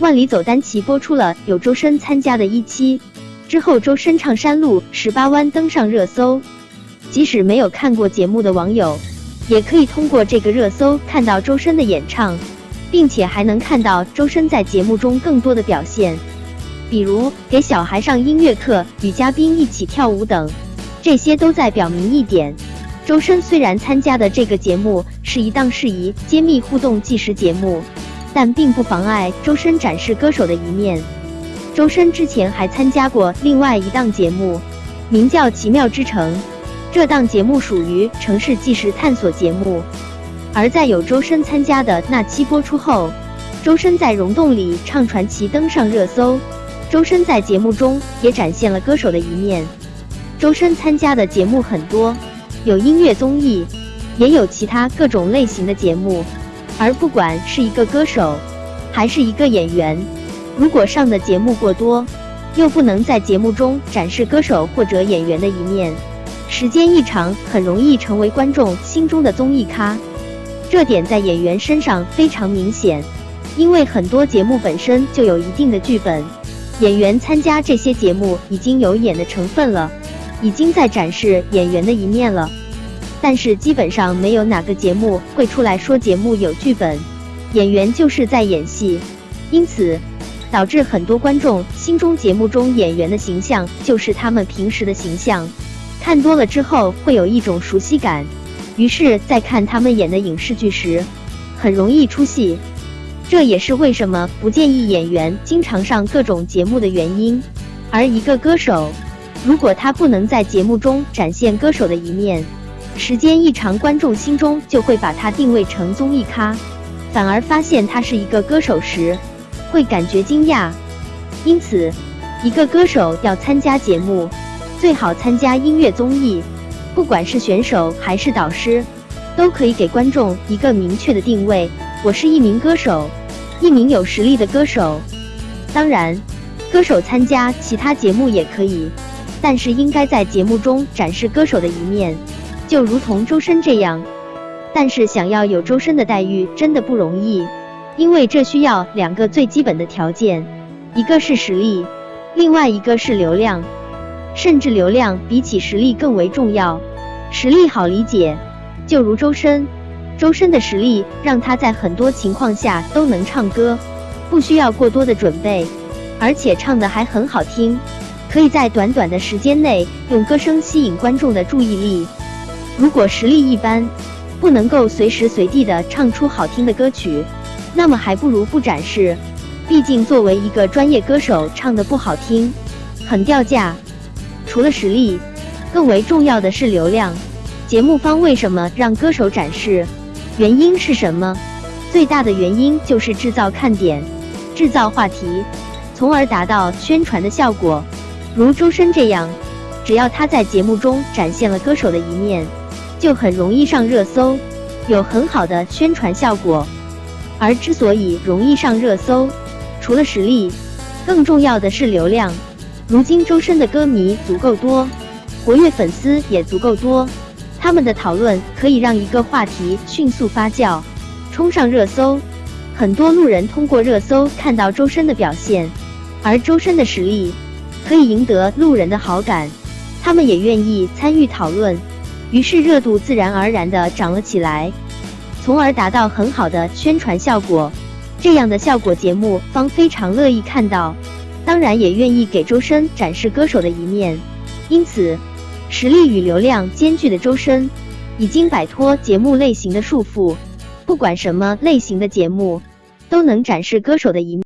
万里走单骑播出了有周深参加的一期，之后周深唱山路十八弯登上热搜。即使没有看过节目的网友，也可以通过这个热搜看到周深的演唱，并且还能看到周深在节目中更多的表现，比如给小孩上音乐课、与嘉宾一起跳舞等。这些都在表明一点：周深虽然参加的这个节目是一档适宜揭秘互动纪实节目，但并不妨碍周深展示歌手的一面。周深之前还参加过另外一档节目，名叫《奇妙之城》。这档节目属于城市纪实探索节目，而在有周深参加的那期播出后，周深在溶洞里唱传奇登上热搜。周深在节目中也展现了歌手的一面。周深参加的节目很多，有音乐综艺，也有其他各种类型的节目。而不管是一个歌手，还是一个演员，如果上的节目过多，又不能在节目中展示歌手或者演员的一面。时间一长，很容易成为观众心中的综艺咖。这点在演员身上非常明显，因为很多节目本身就有一定的剧本，演员参加这些节目已经有演的成分了，已经在展示演员的一面了。但是基本上没有哪个节目会出来说节目有剧本，演员就是在演戏。因此，导致很多观众心中节目中演员的形象就是他们平时的形象。看多了之后会有一种熟悉感，于是，在看他们演的影视剧时，很容易出戏。这也是为什么不建议演员经常上各种节目的原因。而一个歌手，如果他不能在节目中展现歌手的一面，时间一长，观众心中就会把他定位成综艺咖，反而发现他是一个歌手时，会感觉惊讶。因此，一个歌手要参加节目。最好参加音乐综艺，不管是选手还是导师，都可以给观众一个明确的定位。我是一名歌手，一名有实力的歌手。当然，歌手参加其他节目也可以，但是应该在节目中展示歌手的一面，就如同周深这样。但是想要有周深的待遇真的不容易，因为这需要两个最基本的条件，一个是实力，另外一个是流量。甚至流量比起实力更为重要。实力好理解，就如周深，周深的实力让他在很多情况下都能唱歌，不需要过多的准备，而且唱的还很好听，可以在短短的时间内用歌声吸引观众的注意力。如果实力一般，不能够随时随地的唱出好听的歌曲，那么还不如不展示。毕竟作为一个专业歌手，唱的不好听，很掉价。除了实力，更为重要的是流量。节目方为什么让歌手展示？原因是什么？最大的原因就是制造看点，制造话题，从而达到宣传的效果。如周深这样，只要他在节目中展现了歌手的一面，就很容易上热搜，有很好的宣传效果。而之所以容易上热搜，除了实力，更重要的是流量。如今周深的歌迷足够多，活跃粉丝也足够多，他们的讨论可以让一个话题迅速发酵，冲上热搜。很多路人通过热搜看到周深的表现，而周深的实力可以赢得路人的好感，他们也愿意参与讨论，于是热度自然而然的涨了起来，从而达到很好的宣传效果。这样的效果节目方非常乐意看到。当然也愿意给周深展示歌手的一面，因此，实力与流量兼具的周深，已经摆脱节目类型的束缚，不管什么类型的节目，都能展示歌手的一面。